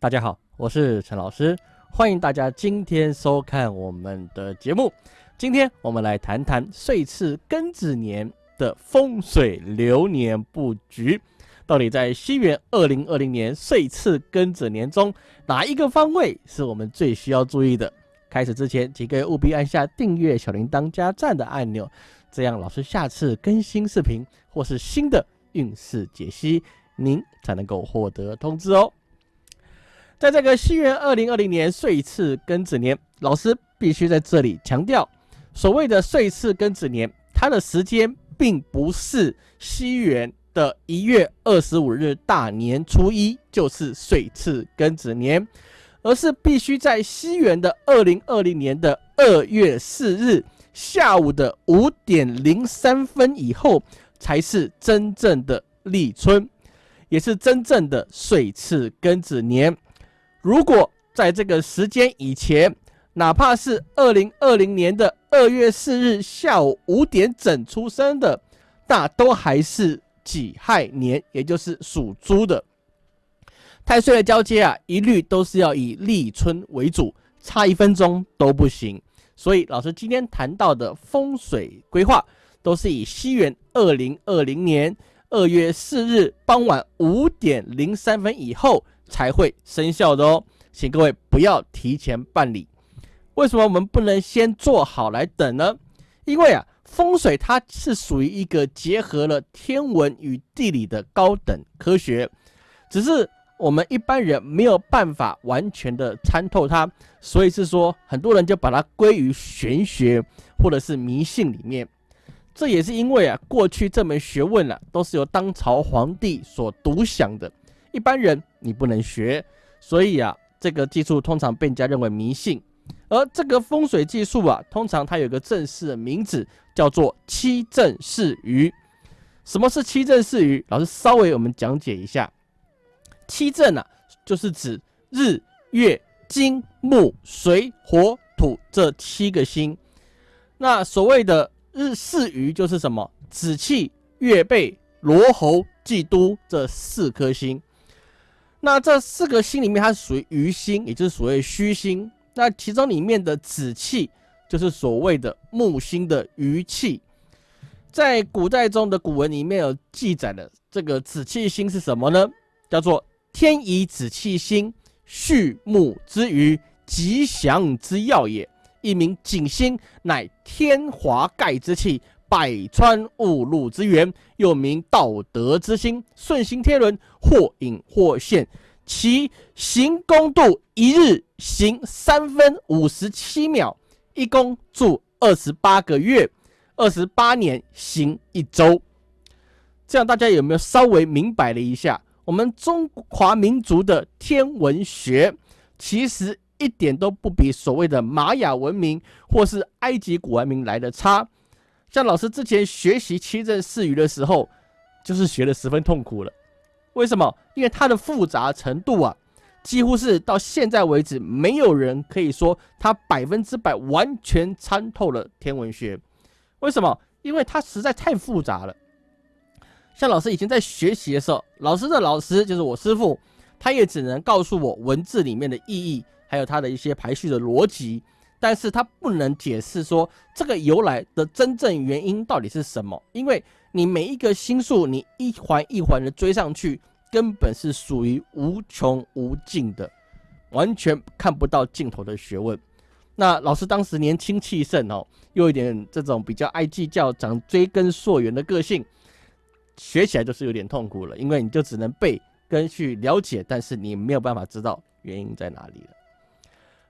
大家好，我是陈老师，欢迎大家今天收看我们的节目。今天我们来谈谈岁次庚子年的风水流年布局，到底在西元二零二零年岁次庚子年中，哪一个方位是我们最需要注意的？开始之前，请各位务必按下订阅、小铃铛加赞的按钮，这样老师下次更新视频或是新的运势解析，您才能够获得通知哦。在这个西元二零二零年岁次庚子年，老师必须在这里强调，所谓的岁次庚子年，它的时间并不是西元的一月二十五日大年初一就是岁次庚子年，而是必须在西元的二零二零年的二月四日下午的五点零三分以后，才是真正的立春，也是真正的岁次庚子年。如果在这个时间以前，哪怕是二零二零年的二月四日下午五点整出生的，那都还是己亥年，也就是属猪的。太岁的交接啊，一律都是要以立春为主，差一分钟都不行。所以老师今天谈到的风水规划，都是以西元二零二零年二月四日傍晚五点零三分以后。才会生效的哦，请各位不要提前办理。为什么我们不能先做好来等呢？因为啊，风水它是属于一个结合了天文与地理的高等科学，只是我们一般人没有办法完全的参透它，所以是说很多人就把它归于玄学或者是迷信里面。这也是因为啊，过去这门学问啊，都是由当朝皇帝所独享的。一般人你不能学，所以啊，这个技术通常被人家认为迷信。而这个风水技术啊，通常它有个正式的名字，叫做七正四余。什么是七正四余？老师稍微我们讲解一下。七正啊，就是指日、月、金、木、水、火、土这七个星。那所谓的日四余就是什么？子气、月背、罗喉、忌都这四颗星。那这四个星里面，它是属于余星，也就是所谓虚星。那其中里面的子气，就是所谓的木星的余气。在古代中的古文里面有记载的这个子气星是什么呢？叫做天乙子气星，畜木之余，吉祥之要也。一名景星，乃天华盖之气。百川误入之源，又名道德之星，顺行天伦，或隐或现。其行宫度一日行三分五十七秒，一宫住二十八个月，二十八年行一周。这样大家有没有稍微明白了一下？我们中华民族的天文学，其实一点都不比所谓的玛雅文明或是埃及古文明来的差。像老师之前学习七正四余的时候，就是学的十分痛苦了。为什么？因为它的复杂程度啊，几乎是到现在为止，没有人可以说他百分之百完全参透了天文学。为什么？因为它实在太复杂了。像老师以前在学习的时候，老师的老师就是我师傅，他也只能告诉我文字里面的意义，还有它的一些排序的逻辑。但是它不能解释说这个由来的真正原因到底是什么，因为你每一个星数，你一环一环的追上去，根本是属于无穷无尽的，完全看不到尽头的学问。那老师当时年轻气盛哦，又有点这种比较爱计较、长追根溯源的个性，学起来就是有点痛苦了，因为你就只能背跟去了解，但是你没有办法知道原因在哪里了。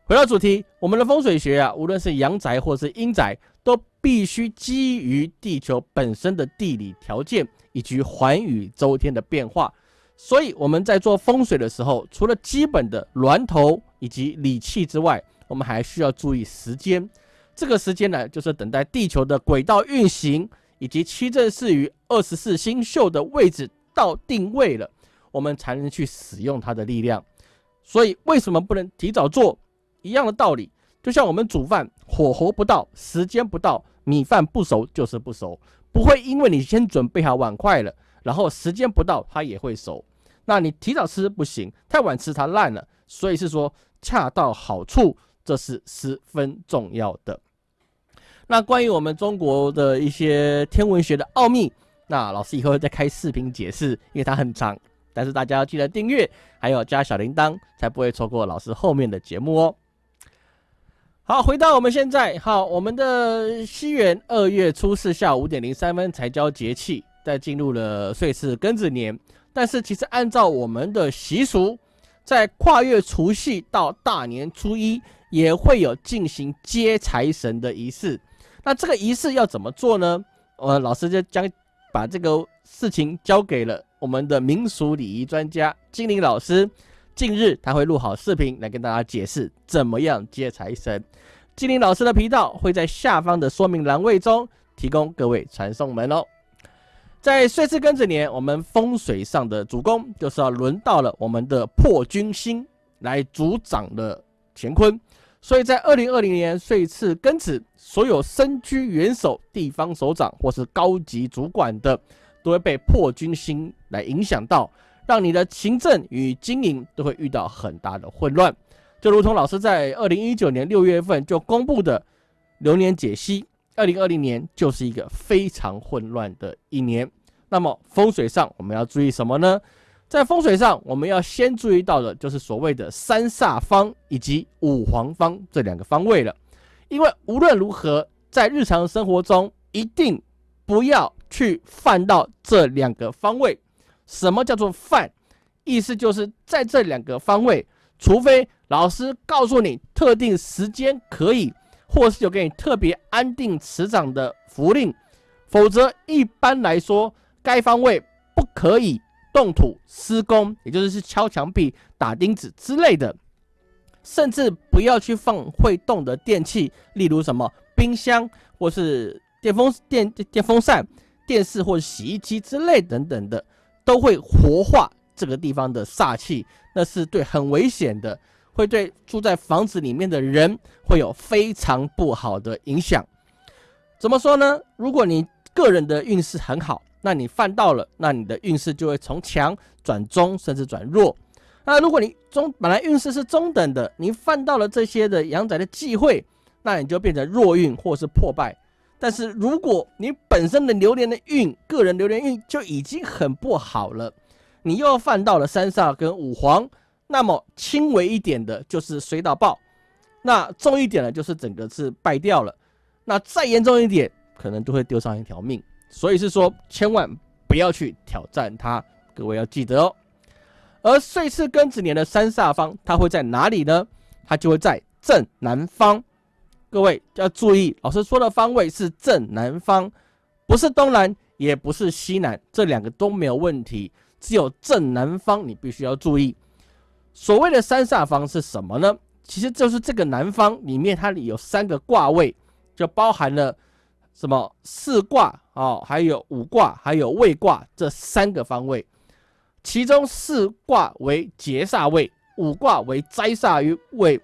回到主题，我们的风水学啊，无论是阳宅或是阴宅，都必须基于地球本身的地理条件以及环宇周天的变化。所以我们在做风水的时候，除了基本的峦头以及理气之外，我们还需要注意时间。这个时间呢，就是等待地球的轨道运行以及七正四余二十四星宿的位置到定位了，我们才能去使用它的力量。所以为什么不能提早做？一样的道理，就像我们煮饭，火候不到，时间不到，米饭不熟就是不熟，不会因为你先准备好碗筷了，然后时间不到它也会熟。那你提早吃不行，太晚吃它烂了。所以是说恰到好处，这是十分重要的。那关于我们中国的一些天文学的奥秘，那老师以后会再开视频解释，因为它很长。但是大家要记得订阅，还有加小铃铛，才不会错过老师后面的节目哦。好，回到我们现在，好，我们的西元二月初四下午五点零三分才交节气，在进入了岁次庚子年。但是其实按照我们的习俗，在跨越除夕到大年初一，也会有进行接财神的仪式。那这个仪式要怎么做呢？呃，老师就将把这个事情交给了我们的民俗礼仪专家精灵老师。近日他会录好视频来跟大家解释怎么样接财神。精灵老师的频道会在下方的说明栏位中提供各位传送门哦。在岁次庚子年，我们风水上的主攻就是要轮到了我们的破军星来主掌的乾坤。所以在二零二零年岁次庚子，所有身居元首、地方首长或是高级主管的，都会被破军星来影响到。让你的行政与经营都会遇到很大的混乱，就如同老师在二零一九年六月份就公布的流年解析，二零二零年就是一个非常混乱的一年。那么风水上我们要注意什么呢？在风水上，我们要先注意到的就是所谓的三煞方以及五黄方这两个方位了。因为无论如何，在日常生活中一定不要去犯到这两个方位。什么叫做犯？意思就是在这两个方位，除非老师告诉你特定时间可以，或是有给你特别安定磁场的符令，否则一般来说，该方位不可以动土施工，也就是是敲墙壁、打钉子之类的，甚至不要去放会动的电器，例如什么冰箱或是电风电电风扇、电视或洗衣机之类等等的。都会活化这个地方的煞气，那是对很危险的，会对住在房子里面的人会有非常不好的影响。怎么说呢？如果你个人的运势很好，那你犯到了，那你的运势就会从强转中，甚至转弱。那如果你中本来运势是中等的，你犯到了这些的阳宅的忌讳，那你就变成弱运或是破败。但是如果你本身的流年的运，个人流年运就已经很不好了，你又要犯到了三煞跟五黄，那么轻微一点的就是水倒爆，那重一点的就是整个是败掉了，那再严重一点，可能都会丢上一条命。所以是说，千万不要去挑战它，各位要记得哦。而岁次庚子年的三煞方，它会在哪里呢？它就会在正南方。各位要注意，老师说的方位是正南方，不是东南，也不是西南，这两个都没有问题。只有正南方你必须要注意。所谓的三煞方是什么呢？其实就是这个南方里面，它里有三个卦位，就包含了什么四卦哦，还有五卦，还有未卦这三个方位。其中四卦为劫煞位，五卦为灾煞位，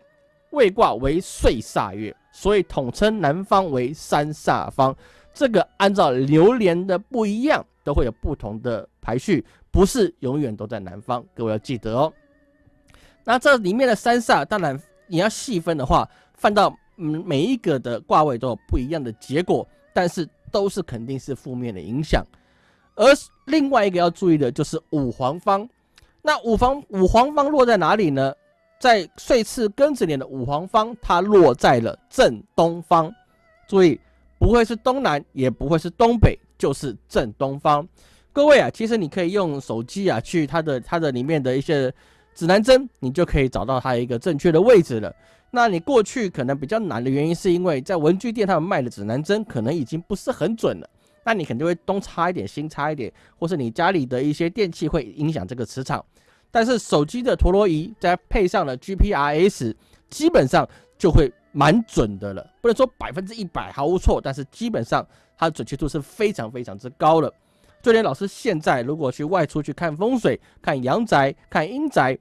未卦为岁煞月。所以统称南方为三煞方，这个按照流年的不一样，都会有不同的排序，不是永远都在南方，各位要记得哦。那这里面的三煞，当然你要细分的话，放到每一个的卦位都有不一样的结果，但是都是肯定是负面的影响。而另外一个要注意的就是五黄方，那五方五黄方落在哪里呢？在岁次庚子年的五黄方，它落在了正东方。注意，不会是东南，也不会是东北，就是正东方。各位啊，其实你可以用手机啊，去它的它的里面的一些指南针，你就可以找到它一个正确的位置了。那你过去可能比较难的原因，是因为在文具店他们卖的指南针可能已经不是很准了。那你肯定会东插一点，西插一点，或是你家里的一些电器会影响这个磁场。但是手机的陀螺仪再配上了 GPRS，基本上就会蛮准的了。不能说百分之一百毫无错，但是基本上它的准确度是非常非常之高了。就连老师现在如果去外出去看风水、看阳宅、看阴宅，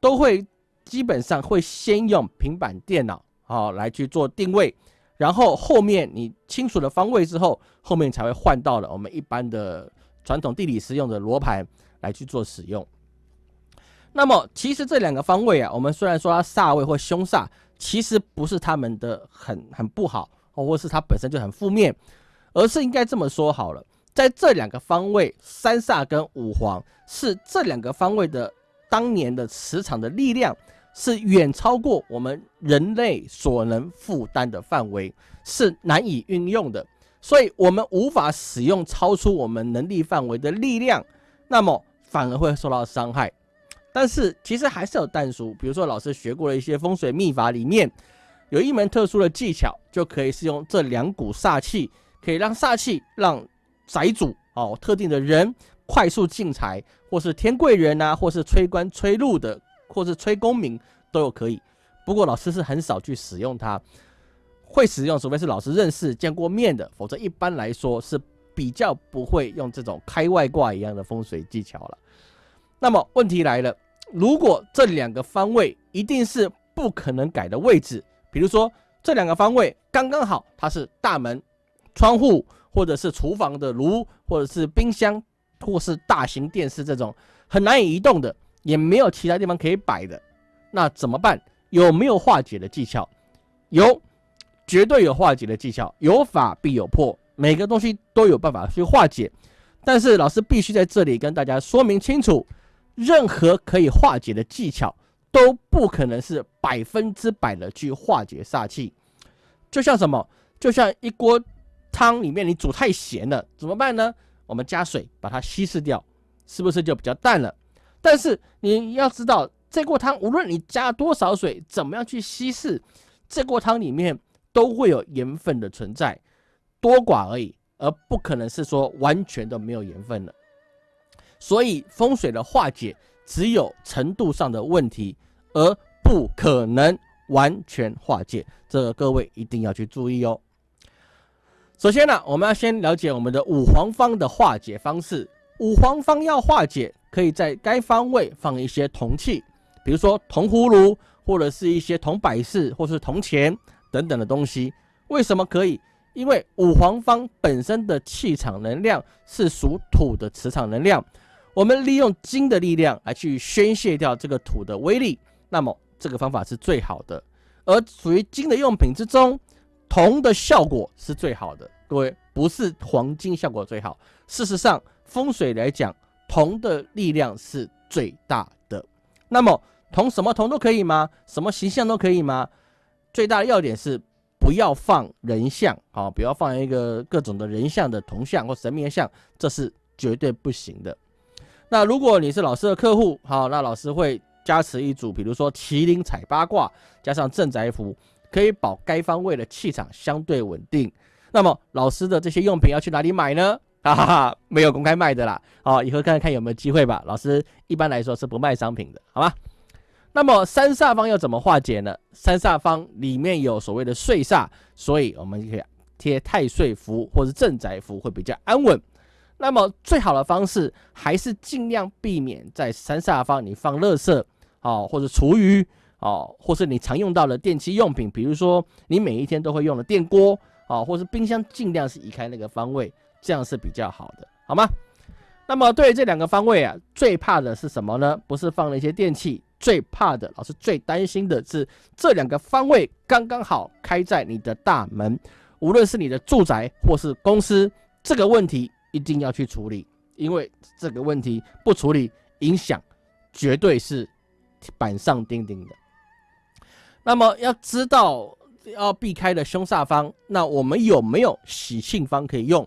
都会基本上会先用平板电脑啊来去做定位，然后后面你清楚了方位之后，后面才会换到了我们一般的传统地理师用的罗盘来去做使用。那么其实这两个方位啊，我们虽然说它煞位或凶煞，其实不是他们的很很不好，或是它本身就很负面，而是应该这么说好了，在这两个方位，三煞跟五黄是这两个方位的当年的磁场的力量，是远超过我们人类所能负担的范围，是难以运用的，所以我们无法使用超出我们能力范围的力量，那么反而会受到伤害。但是其实还是有淡书，比如说老师学过的一些风水秘法里面，有一门特殊的技巧，就可以是用这两股煞气，可以让煞气让宅主哦特定的人快速进财，或是天贵人啊，或是催官催禄的，或是催功名都有可以。不过老师是很少去使用它，会使用除非是老师认识见过面的，否则一般来说是比较不会用这种开外挂一样的风水技巧了。那么问题来了。如果这两个方位一定是不可能改的位置，比如说这两个方位刚刚好，它是大门、窗户，或者是厨房的炉，或者是冰箱，或是大型电视这种很难以移动的，也没有其他地方可以摆的，那怎么办？有没有化解的技巧？有，绝对有化解的技巧。有法必有破，每个东西都有办法去化解。但是老师必须在这里跟大家说明清楚。任何可以化解的技巧都不可能是百分之百的去化解煞气，就像什么？就像一锅汤里面你煮太咸了，怎么办呢？我们加水把它稀释掉，是不是就比较淡了？但是你要知道，这锅汤无论你加多少水，怎么样去稀释，这锅汤里面都会有盐分的存在，多寡而已，而不可能是说完全都没有盐分了。所以风水的化解只有程度上的问题，而不可能完全化解。这个各位一定要去注意哦。首先呢，我们要先了解我们的五黄方的化解方式。五黄方要化解，可以在该方位放一些铜器，比如说铜葫芦，或者是一些铜摆饰，或是铜钱等等的东西。为什么可以？因为五黄方本身的气场能量是属土的磁场能量。我们利用金的力量来去宣泄掉这个土的威力，那么这个方法是最好的。而属于金的用品之中，铜的效果是最好的。各位，不是黄金效果最好。事实上，风水来讲，铜的力量是最大的。那么，铜什么铜都可以吗？什么形象都可以吗？最大的要点是不要放人像，啊，不要放一个各种的人像的铜像或神明像，这是绝对不行的。那如果你是老师的客户，好，那老师会加持一组，比如说麒麟彩八卦，加上镇宅符，可以保该方位的气场相对稳定。那么老师的这些用品要去哪里买呢？哈 哈哈，没有公开卖的啦。好，以后看看有没有机会吧。老师一般来说是不卖商品的，好吗？那么三煞方要怎么化解呢？三煞方里面有所谓的岁煞，所以我们可以贴太岁符或者镇宅符会比较安稳。那么最好的方式还是尽量避免在三煞方你放垃圾哦，或者厨余哦，或是你常用到的电器用品，比如说你每一天都会用的电锅哦，或是冰箱，尽量是移开那个方位，这样是比较好的，好吗？那么对于这两个方位啊，最怕的是什么呢？不是放了一些电器，最怕的，老师最担心的是这两个方位刚刚好开在你的大门，无论是你的住宅或是公司，这个问题。一定要去处理，因为这个问题不处理，影响绝对是板上钉钉的。那么要知道要避开的凶煞方，那我们有没有喜庆方可以用？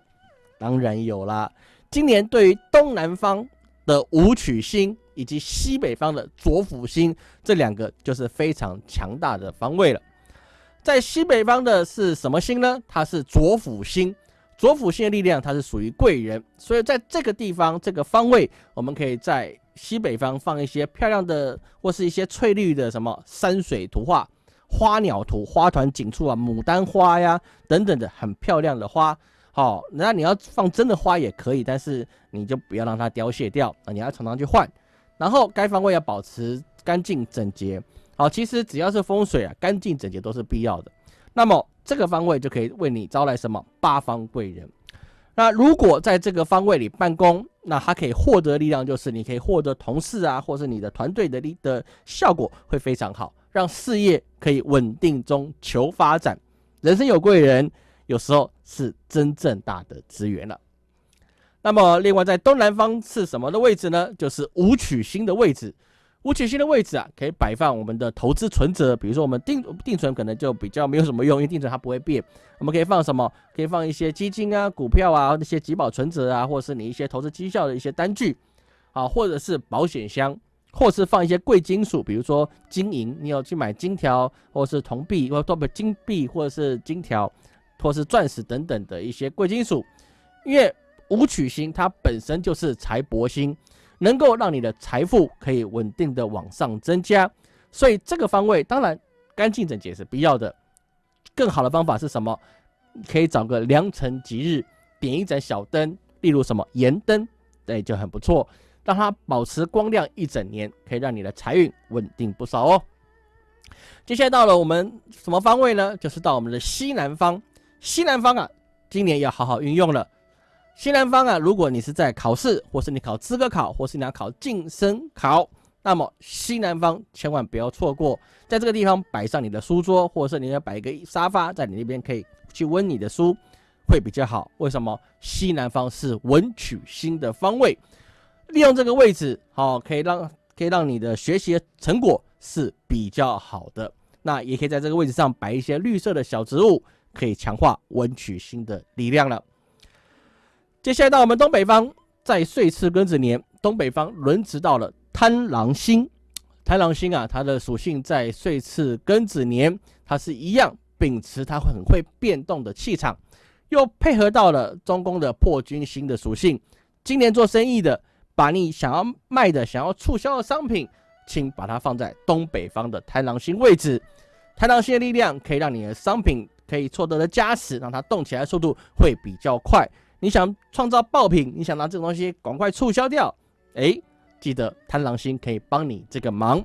当然有啦。今年对于东南方的武曲星以及西北方的左辅星这两个，就是非常强大的方位了。在西北方的是什么星呢？它是左辅星。左辅星的力量，它是属于贵人，所以在这个地方这个方位，我们可以在西北方放一些漂亮的或是一些翠绿的什么山水图画、花鸟图、花团锦簇啊、牡丹花呀等等的很漂亮的花。好，那你要放真的花也可以，但是你就不要让它凋谢掉啊，你要常常去换。然后该方位要保持干净整洁。好，其实只要是风水啊，干净整洁都是必要的。那么这个方位就可以为你招来什么八方贵人。那如果在这个方位里办公，那它可以获得力量，就是你可以获得同事啊，或是你的团队的力的效果会非常好，让事业可以稳定中求发展。人生有贵人，有时候是真正大的资源了。那么，另外在东南方是什么的位置呢？就是武曲星的位置。五曲星的位置啊，可以摆放我们的投资存折。比如说，我们定定存可能就比较没有什么用，因为定存它不会变。我们可以放什么？可以放一些基金啊、股票啊、那些集保存折啊，或者是你一些投资绩效的一些单据啊，或者是保险箱，或是放一些贵金属，比如说金银，你有去买金条，或是铜币，或者不金币，或者是金条，或是钻石等等的一些贵金属，因为。武曲星它本身就是财帛星，能够让你的财富可以稳定的往上增加，所以这个方位当然干净整洁是必要的。更好的方法是什么？可以找个良辰吉日，点一盏小灯，例如什么盐灯，对，就很不错，让它保持光亮一整年，可以让你的财运稳定不少哦。接下来到了我们什么方位呢？就是到我们的西南方。西南方啊，今年要好好运用了。西南方啊，如果你是在考试，或是你考资格考，或是你要考晋升考，那么西南方千万不要错过，在这个地方摆上你的书桌，或者是你要摆一个沙发，在你那边可以去温你的书，会比较好。为什么？西南方是文曲星的方位，利用这个位置，好，可以让可以让你的学习成果是比较好的。那也可以在这个位置上摆一些绿色的小植物，可以强化文曲星的力量了。接下来到我们东北方，在岁次庚子年，东北方轮值到了贪狼星。贪狼星啊，它的属性在岁次庚子年，它是一样秉持它很会变动的气场，又配合到了中宫的破军星的属性。今年做生意的，把你想要卖的、想要促销的商品，请把它放在东北方的贪狼星位置。贪狼星的力量可以让你的商品可以获得的加持，让它动起来速度会比较快。你想创造爆品，你想拿这个东西赶快促销掉，哎，记得贪狼星可以帮你这个忙。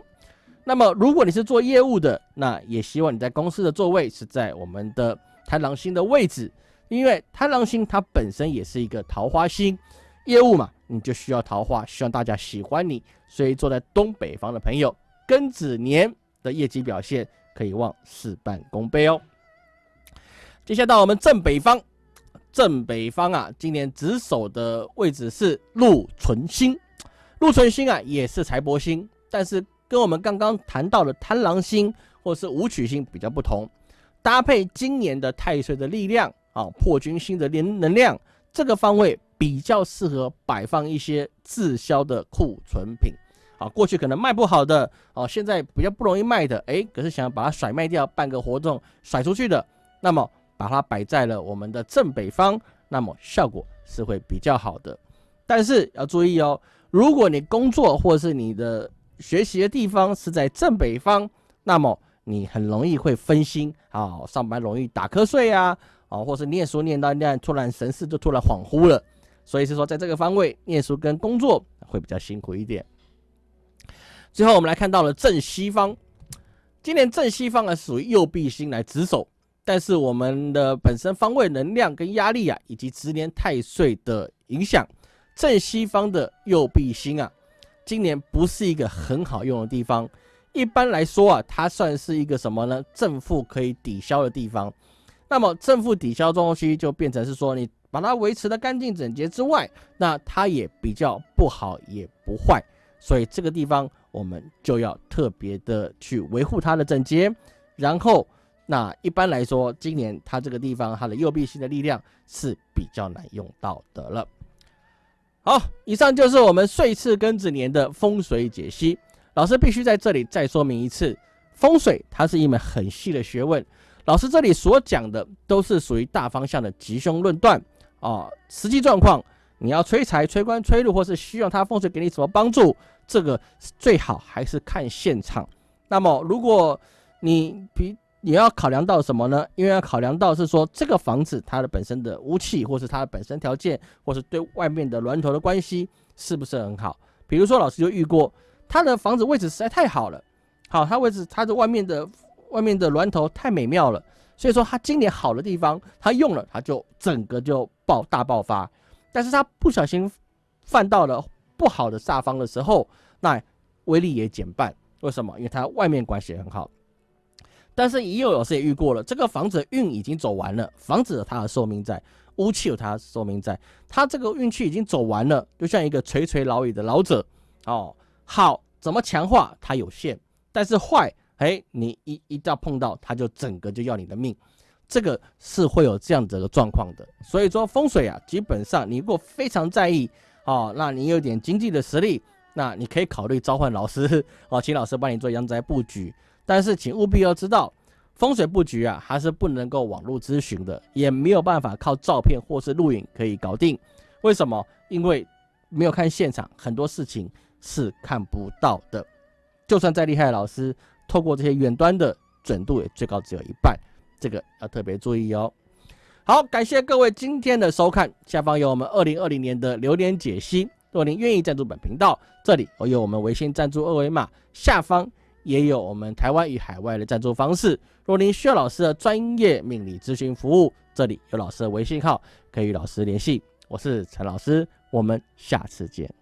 那么，如果你是做业务的，那也希望你在公司的座位是在我们的贪狼星的位置，因为贪狼星它本身也是一个桃花星，业务嘛，你就需要桃花，希望大家喜欢你，所以坐在东北方的朋友，庚子年的业绩表现可以望事半功倍哦。接下来到我们正北方。正北方啊，今年值守的位置是禄存星。禄存星啊，也是财帛星，但是跟我们刚刚谈到的贪狼星或是武曲星比较不同。搭配今年的太岁的力量啊，破军星的能能量，这个方位比较适合摆放一些滞销的库存品啊。过去可能卖不好的哦，现在比较不容易卖的，哎，可是想要把它甩卖掉，办个活动甩出去的，那么。把它摆在了我们的正北方，那么效果是会比较好的。但是要注意哦，如果你工作或是你的学习的地方是在正北方，那么你很容易会分心啊，上班容易打瞌睡啊，啊，或是念书念到念突然神识就突然恍惚了。所以是说，在这个方位念书跟工作会比较辛苦一点。最后我们来看到了正西方，今年正西方呢属于右弼星来值守。但是我们的本身方位能量跟压力啊，以及直年太岁的影响，正西方的右弼星啊，今年不是一个很好用的地方。一般来说啊，它算是一个什么呢？正负可以抵消的地方。那么正负抵消东西就变成是说，你把它维持的干净整洁之外，那它也比较不好也不坏。所以这个地方我们就要特别的去维护它的整洁，然后。那一般来说，今年它这个地方它的右臂星的力量是比较难用到的了。好，以上就是我们岁次庚子年的风水解析。老师必须在这里再说明一次，风水它是一门很细的学问。老师这里所讲的都是属于大方向的吉凶论断啊，实际状况你要催财、催官、催禄，或是希望它风水给你什么帮助，这个最好还是看现场。那么如果你比你要考量到什么呢？因为要考量到是说这个房子它的本身的屋气，或是它的本身条件，或是对外面的峦头的关系是不是很好？比如说老师就遇过，他的房子位置实在太好了，好，他位置他的外面的外面的峦头太美妙了，所以说他今年好的地方，他用了，他就整个就爆大爆发。但是他不小心犯到了不好的煞方的时候，那威力也减半。为什么？因为它外面关系很好。但是也有老师也遇过了，这个房子运已经走完了，房子有它的寿命在，屋气有它的寿命在，它这个运气已经走完了，就像一个垂垂老矣的老者哦。好，怎么强化它有限，但是坏，哎，你一一到碰到它就整个就要你的命，这个是会有这样子的状况的。所以说风水啊，基本上你如果非常在意哦，那你有点经济的实力，那你可以考虑召唤老师哦，请老师帮你做阳宅布局。但是，请务必要知道，风水布局啊，还是不能够网络咨询的，也没有办法靠照片或是录影可以搞定。为什么？因为没有看现场，很多事情是看不到的。就算再厉害的老师，透过这些远端的准度，也最高只有一半，这个要特别注意哦。好，感谢各位今天的收看，下方有我们二零二零年的流年解析。若您愿意赞助本频道，这里我有我们微信赞助二维码，下方。也有我们台湾与海外的赞助方式。若您需要老师的专业命理咨询服务，这里有老师的微信号，可以与老师联系。我是陈老师，我们下次见。